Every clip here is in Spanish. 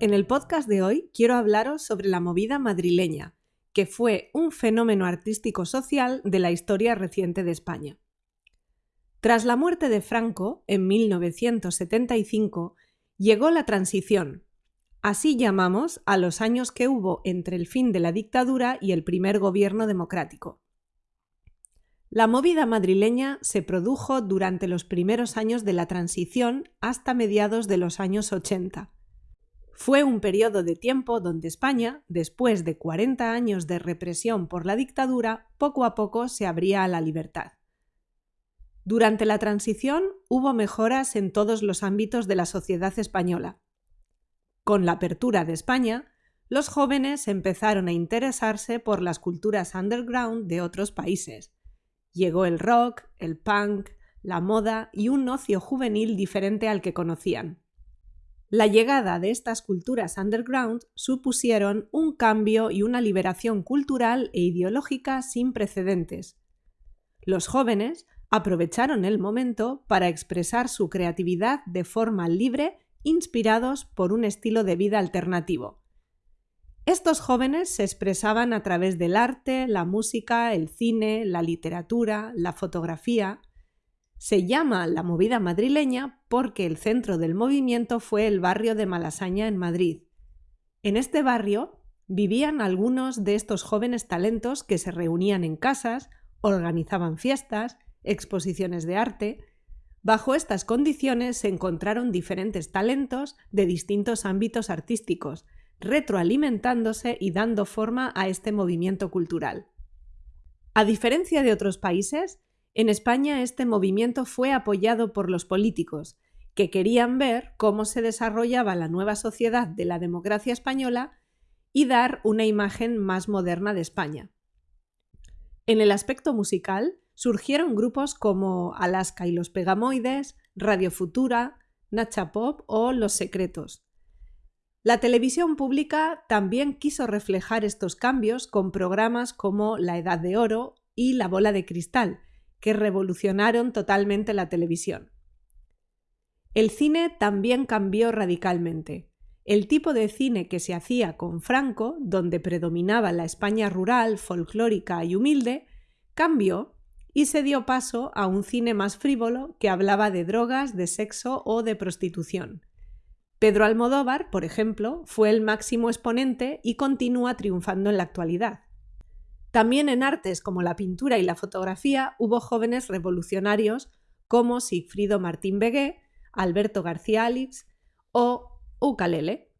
En el podcast de hoy quiero hablaros sobre la movida madrileña, que fue un fenómeno artístico social de la historia reciente de España. Tras la muerte de Franco, en 1975, llegó la transición. Así llamamos a los años que hubo entre el fin de la dictadura y el primer gobierno democrático. La movida madrileña se produjo durante los primeros años de la transición hasta mediados de los años 80 fue un periodo de tiempo donde España, después de 40 años de represión por la dictadura, poco a poco se abría a la libertad. Durante la transición hubo mejoras en todos los ámbitos de la sociedad española. Con la apertura de España, los jóvenes empezaron a interesarse por las culturas underground de otros países. Llegó el rock, el punk, la moda y un ocio juvenil diferente al que conocían. La llegada de estas culturas underground supusieron un cambio y una liberación cultural e ideológica sin precedentes. Los jóvenes aprovecharon el momento para expresar su creatividad de forma libre, inspirados por un estilo de vida alternativo. Estos jóvenes se expresaban a través del arte, la música, el cine, la literatura, la fotografía, se llama la movida madrileña porque el centro del movimiento fue el barrio de Malasaña en Madrid. En este barrio vivían algunos de estos jóvenes talentos que se reunían en casas, organizaban fiestas, exposiciones de arte. Bajo estas condiciones se encontraron diferentes talentos de distintos ámbitos artísticos, retroalimentándose y dando forma a este movimiento cultural. A diferencia de otros países, en España este movimiento fue apoyado por los políticos, que querían ver cómo se desarrollaba la nueva sociedad de la democracia española y dar una imagen más moderna de España. En el aspecto musical surgieron grupos como Alaska y los Pegamoides, Radio Futura, Nacha Pop o Los Secretos. La televisión pública también quiso reflejar estos cambios con programas como La Edad de Oro y La Bola de Cristal, que revolucionaron totalmente la televisión. El cine también cambió radicalmente. El tipo de cine que se hacía con Franco, donde predominaba la España rural, folclórica y humilde, cambió y se dio paso a un cine más frívolo que hablaba de drogas, de sexo o de prostitución. Pedro Almodóvar, por ejemplo, fue el máximo exponente y continúa triunfando en la actualidad. También en artes como la pintura y la fotografía hubo jóvenes revolucionarios como Sigfrido Martín Begué, Alberto García Alix o Ucalele.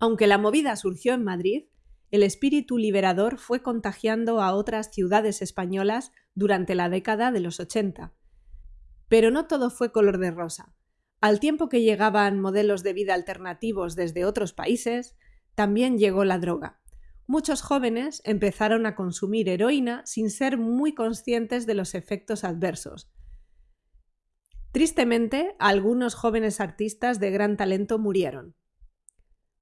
Aunque la movida surgió en Madrid, el espíritu liberador fue contagiando a otras ciudades españolas durante la década de los 80. Pero no todo fue color de rosa. Al tiempo que llegaban modelos de vida alternativos desde otros países, también llegó la droga muchos jóvenes empezaron a consumir heroína sin ser muy conscientes de los efectos adversos. Tristemente, algunos jóvenes artistas de gran talento murieron.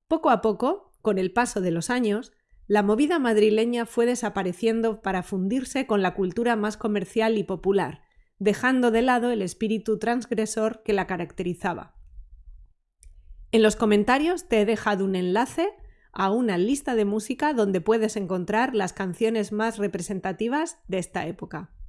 Poco a poco, con el paso de los años, la movida madrileña fue desapareciendo para fundirse con la cultura más comercial y popular, dejando de lado el espíritu transgresor que la caracterizaba. En los comentarios te he dejado un enlace a una lista de música donde puedes encontrar las canciones más representativas de esta época.